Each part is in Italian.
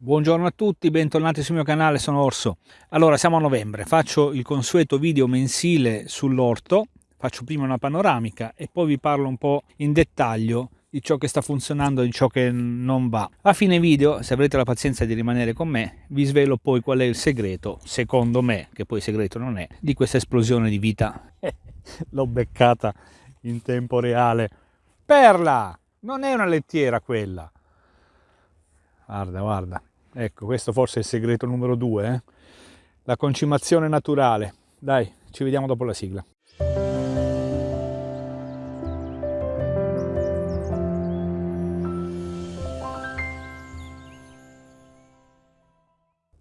Buongiorno a tutti, bentornati sul mio canale, sono Orso. Allora, siamo a novembre, faccio il consueto video mensile sull'orto, faccio prima una panoramica e poi vi parlo un po' in dettaglio di ciò che sta funzionando e di ciò che non va. A fine video, se avrete la pazienza di rimanere con me, vi svelo poi qual è il segreto, secondo me, che poi segreto non è, di questa esplosione di vita. L'ho beccata in tempo reale. Perla! Non è una lettiera quella! Guarda, guarda. Ecco, questo forse è il segreto numero due, eh? la concimazione naturale. Dai, ci vediamo dopo la sigla.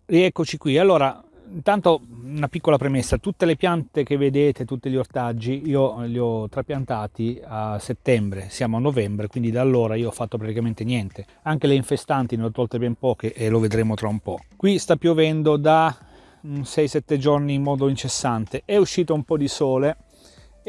Rieccoci qui. Allora, intanto una piccola premessa, tutte le piante che vedete, tutti gli ortaggi, io li ho trapiantati a settembre, siamo a novembre, quindi da allora io ho fatto praticamente niente. Anche le infestanti ne ho tolte ben poche e lo vedremo tra un po'. Qui sta piovendo da 6-7 giorni in modo incessante, è uscito un po' di sole,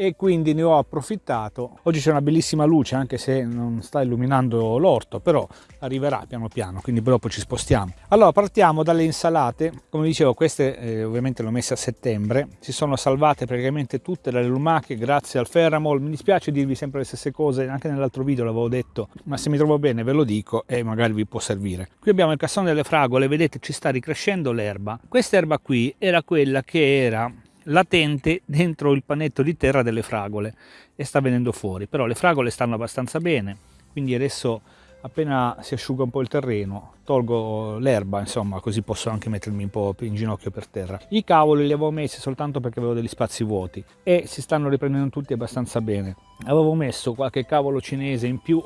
e quindi ne ho approfittato. Oggi c'è una bellissima luce anche se non sta illuminando l'orto, però arriverà piano piano, quindi dopo ci spostiamo. Allora partiamo dalle insalate, come dicevo queste eh, ovviamente le ho messe a settembre, si sono salvate praticamente tutte dalle lumache grazie al Ferramol, mi dispiace dirvi sempre le stesse cose, anche nell'altro video l'avevo detto, ma se mi trovo bene ve lo dico e magari vi può servire. Qui abbiamo il cassone delle fragole, vedete ci sta ricrescendo l'erba, questa erba qui era quella che era latente dentro il panetto di terra delle fragole e sta venendo fuori. Però le fragole stanno abbastanza bene quindi adesso appena si asciuga un po' il terreno tolgo l'erba insomma così posso anche mettermi un po' in ginocchio per terra. I cavoli li avevo messi soltanto perché avevo degli spazi vuoti e si stanno riprendendo tutti abbastanza bene. Avevo messo qualche cavolo cinese in più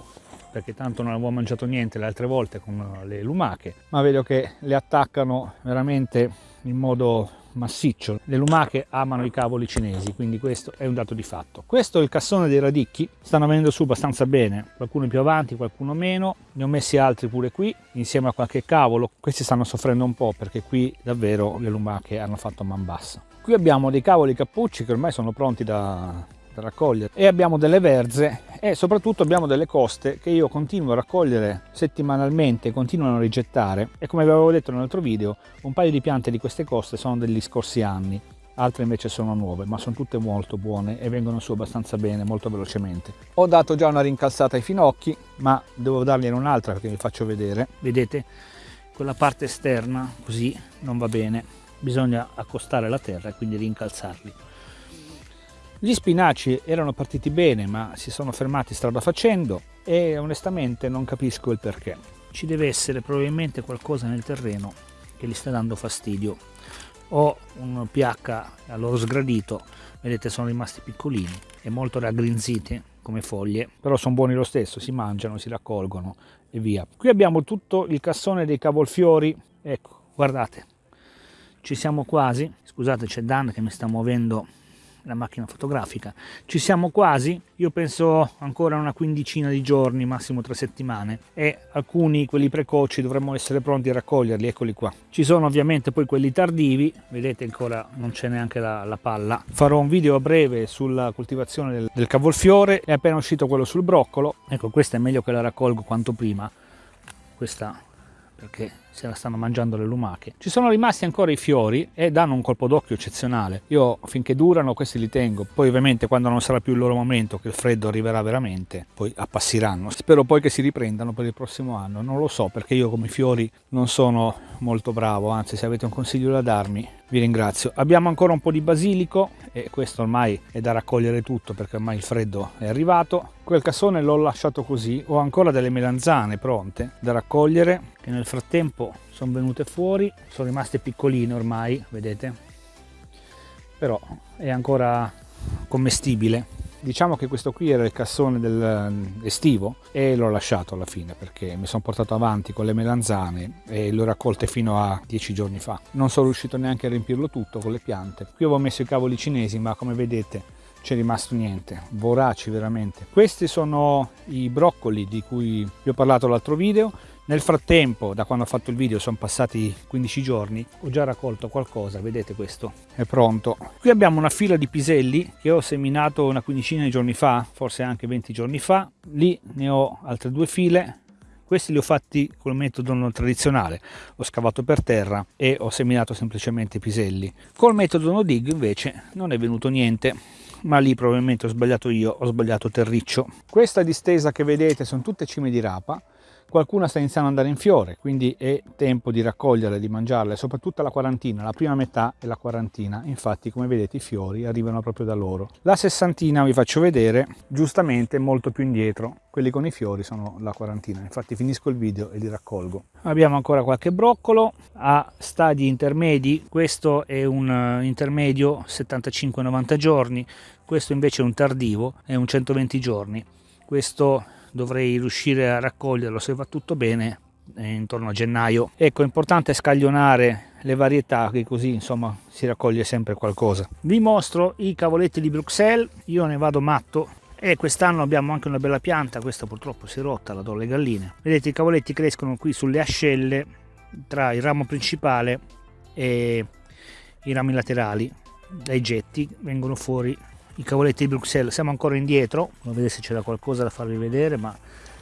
perché tanto non avevo mangiato niente le altre volte con le lumache ma vedo che le attaccano veramente in modo massiccio. Le lumache amano i cavoli cinesi, quindi questo è un dato di fatto. Questo è il cassone dei radicchi, stanno venendo su abbastanza bene, qualcuno più avanti, qualcuno meno, ne ho messi altri pure qui, insieme a qualche cavolo. Questi stanno soffrendo un po' perché qui davvero le lumache hanno fatto man bassa. Qui abbiamo dei cavoli cappucci che ormai sono pronti da, da raccogliere e abbiamo delle verze e soprattutto abbiamo delle coste che io continuo a raccogliere settimanalmente continuano a rigettare. E come vi avevo detto nell'altro video un paio di piante di queste coste sono degli scorsi anni altre invece sono nuove ma sono tutte molto buone e vengono su abbastanza bene molto velocemente. Ho dato già una rincalzata ai finocchi ma devo dargliene un'altra perché vi faccio vedere. Vedete quella parte esterna così non va bene. Bisogna accostare la terra e quindi rincalzarli gli spinaci erano partiti bene ma si sono fermati strada facendo e onestamente non capisco il perché. Ci deve essere probabilmente qualcosa nel terreno che gli sta dando fastidio. O un pH a loro sgradito, vedete sono rimasti piccolini e molto raggrinziti come foglie, però sono buoni lo stesso, si mangiano, si raccolgono e via. Qui abbiamo tutto il cassone dei cavolfiori, ecco, guardate, ci siamo quasi, scusate c'è Dan che mi sta muovendo la macchina fotografica. Ci siamo quasi, io penso ancora una quindicina di giorni, massimo tre settimane e alcuni, quelli precoci, dovremmo essere pronti a raccoglierli, eccoli qua. Ci sono ovviamente poi quelli tardivi, vedete ancora non c'è neanche la, la, palla. Farò un video a breve sulla coltivazione del, del cavolfiore, è appena uscito quello sul broccolo, ecco questa è meglio che la raccolgo quanto prima, questa perché se la stanno mangiando le lumache. Ci sono rimasti ancora i fiori e danno un colpo d'occhio eccezionale. Io finché durano questi li tengo, poi ovviamente quando non sarà più il loro momento, che il freddo arriverà veramente, poi appassiranno. Spero poi che si riprendano per il prossimo anno, non lo so perché io come fiori non sono molto bravo, anzi se avete un consiglio da darmi vi ringrazio. Abbiamo ancora un po' di basilico e questo ormai è da raccogliere tutto perché ormai il freddo è arrivato. Quel cassone l'ho lasciato così, ho ancora delle melanzane pronte da raccogliere che nel frattempo sono venute fuori, sono rimaste piccoline ormai, vedete? Però è ancora commestibile. Diciamo che questo qui era il cassone del, eh, estivo e l'ho lasciato alla fine perché mi sono portato avanti con le melanzane e le ho raccolte fino a dieci giorni fa. Non sono riuscito neanche a riempirlo tutto con le piante. Qui avevo messo i cavoli cinesi ma come vedete c'è rimasto niente. Voraci veramente. Questi sono i broccoli di cui vi ho parlato l'altro video nel frattempo, da quando ho fatto il video, sono passati 15 giorni, ho già raccolto qualcosa, vedete questo, è pronto. Qui abbiamo una fila di piselli che ho seminato una quindicina di giorni fa, forse anche 20 giorni fa. Lì ne ho altre due file. Questi li ho fatti col metodo non tradizionale. Ho scavato per terra e ho seminato semplicemente i piselli. Col metodo no dig invece non è venuto niente. Ma lì probabilmente ho sbagliato io ho sbagliato terriccio. Questa distesa che vedete sono tutte cime di rapa qualcuna sta iniziando ad andare in fiore, quindi è tempo di raccoglierle, di mangiarle, soprattutto la quarantina, la prima metà è la quarantina, infatti come vedete i fiori arrivano proprio da loro. La sessantina vi faccio vedere, giustamente molto più indietro, quelli con i fiori sono la quarantina, infatti finisco il video e li raccolgo. Abbiamo ancora qualche broccolo a stadi intermedi, questo è un eh, intermedio 75-90 giorni, questo invece è un tardivo, è un 120 giorni. Questo dovrei riuscire a raccoglierlo se va tutto bene intorno a gennaio. Ecco è importante scaglionare le varietà che così insomma si raccoglie sempre qualcosa. Vi mostro i cavoletti di Bruxelles io ne vado matto. E quest'anno abbiamo anche una bella pianta questa purtroppo si è rotta la do alle galline. Vedete i cavoletti crescono qui sulle ascelle tra il ramo principale e i rami laterali. Dai getti vengono fuori i cavoletti di Bruxelles siamo ancora indietro non vedete se c'era qualcosa da farvi vedere ma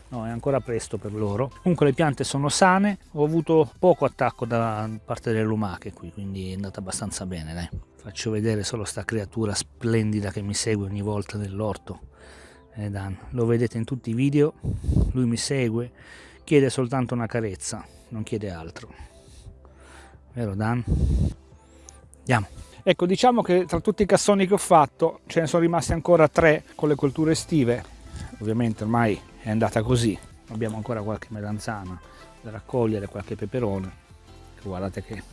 no è ancora presto per loro comunque le piante sono sane ho avuto poco attacco da parte delle lumache qui quindi è andata abbastanza bene dai. faccio vedere solo sta creatura splendida che mi segue ogni volta nell'orto eh, Dan. lo vedete in tutti i video lui mi segue chiede soltanto una carezza non chiede altro vero Dan? andiamo Ecco, diciamo che tra tutti i cassoni che ho fatto ce ne sono rimasti ancora tre con le colture estive. Ovviamente ormai è andata così. Abbiamo ancora qualche melanzana da raccogliere, qualche peperone. Guardate che,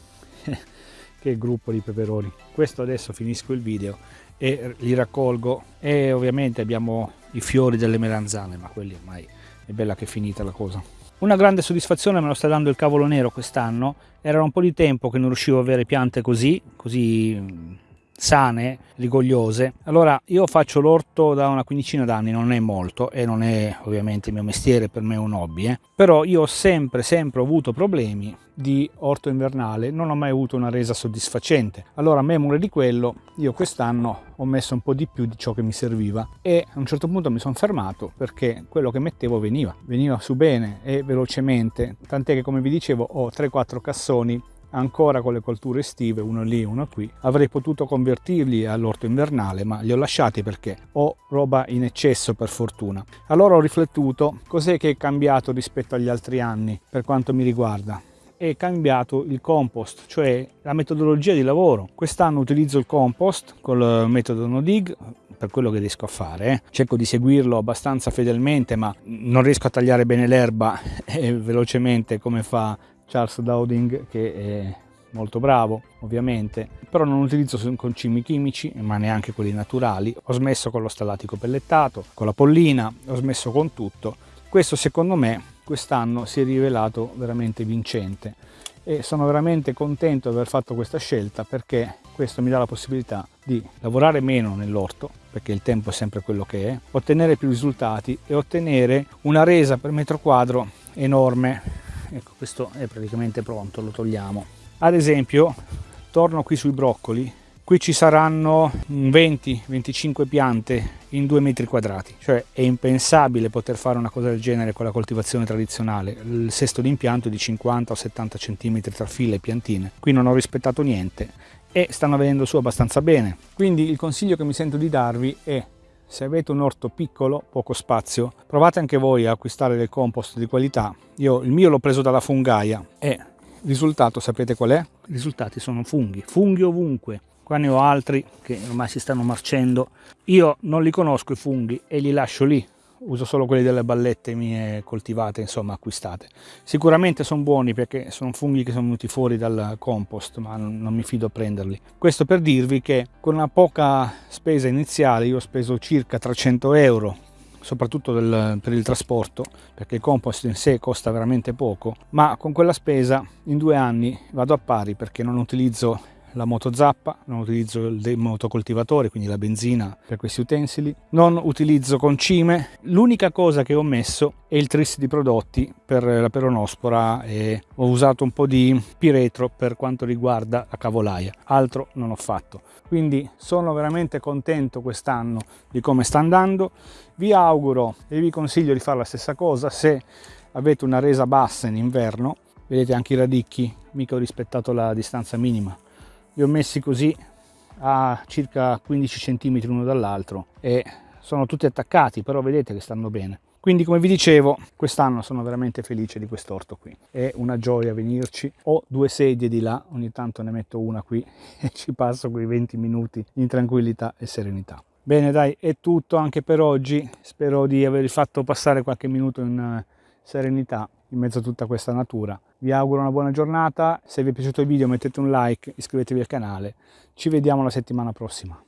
che gruppo di peperoni. Questo adesso finisco il video e li raccolgo e ovviamente abbiamo i fiori delle melanzane, ma quelli ormai è bella che è finita la cosa. Una grande soddisfazione me lo sta dando il cavolo nero quest'anno, era un po' di tempo che non riuscivo a avere piante così, così sane, rigogliose. Allora io faccio l'orto da una quindicina d'anni, non è molto e non è ovviamente il mio mestiere, per me è un hobby, eh. però io ho sempre sempre avuto problemi di orto invernale, non ho mai avuto una resa soddisfacente. Allora a memore di quello io quest'anno ho messo un po' di più di ciò che mi serviva e a un certo punto mi sono fermato perché quello che mettevo veniva, veniva su bene e velocemente, tant'è che come vi dicevo ho 3-4 cassoni ancora con le colture estive, uno lì, uno qui. Avrei potuto convertirli all'orto invernale, ma li ho lasciati perché ho roba in eccesso per fortuna. Allora ho riflettuto cos'è che è cambiato rispetto agli altri anni per quanto mi riguarda è cambiato il compost, cioè la metodologia di lavoro. Quest'anno utilizzo il compost col metodo no dig per quello che riesco a fare. Eh. Cerco di seguirlo abbastanza fedelmente, ma non riesco a tagliare bene l'erba eh, velocemente come fa Charles Dowding che è molto bravo ovviamente però non utilizzo concimi chimici ma neanche quelli naturali. Ho smesso con lo stallatico pellettato con la pollina ho smesso con tutto. Questo secondo me quest'anno si è rivelato veramente vincente. E sono veramente contento di aver fatto questa scelta perché questo mi dà la possibilità di lavorare meno nell'orto perché il tempo è sempre quello che è ottenere più risultati e ottenere una resa per metro quadro enorme ecco questo è praticamente pronto lo togliamo. Ad esempio torno qui sui broccoli. Qui ci saranno 20-25 piante in 2 metri quadrati. Cioè è impensabile poter fare una cosa del genere con la coltivazione tradizionale. Il sesto d'impianto è di 50 o 70 cm tra file e piantine. Qui non ho rispettato niente e stanno venendo su abbastanza bene. Quindi il consiglio che mi sento di darvi è se avete un orto piccolo, poco spazio, provate anche voi a acquistare del compost di qualità. Io il mio l'ho preso dalla fungaia e il risultato sapete qual è? I risultati sono funghi, funghi ovunque. Qua ne ho altri che ormai si stanno marcendo. Io non li conosco i funghi e li lascio lì uso solo quelli delle ballette mie coltivate, insomma acquistate. Sicuramente sono buoni perché sono funghi che sono venuti fuori dal compost, ma non, non mi fido a prenderli. Questo per dirvi che con una poca spesa iniziale, io ho speso circa 300 euro soprattutto del, per il trasporto perché il compost in sé costa veramente poco ma con quella spesa in due anni vado a pari perché non utilizzo la motozappa, non utilizzo il motocoltivatore, quindi la benzina per questi utensili, non utilizzo concime, l'unica cosa che ho messo è il tris di prodotti per la peronospora e ho usato un po' di piretro per quanto riguarda la cavolaia, altro non ho fatto. Quindi sono veramente contento quest'anno di come sta andando, vi auguro e vi consiglio di fare la stessa cosa. Se avete una resa bassa in inverno vedete anche i radicchi mica ho rispettato la distanza minima li ho messi così a circa 15 cm l'uno dall'altro e sono tutti attaccati però vedete che stanno bene. Quindi come vi dicevo quest'anno sono veramente felice di quest'orto qui. È una gioia venirci. Ho due sedie di là ogni tanto ne metto una qui e ci passo quei 20 minuti in tranquillità e serenità. Bene dai è tutto anche per oggi. Spero di aver fatto passare qualche minuto in eh, serenità in mezzo a tutta questa natura. Vi auguro una buona giornata. Se vi è piaciuto il video mettete un like iscrivetevi al canale. Ci vediamo la settimana prossima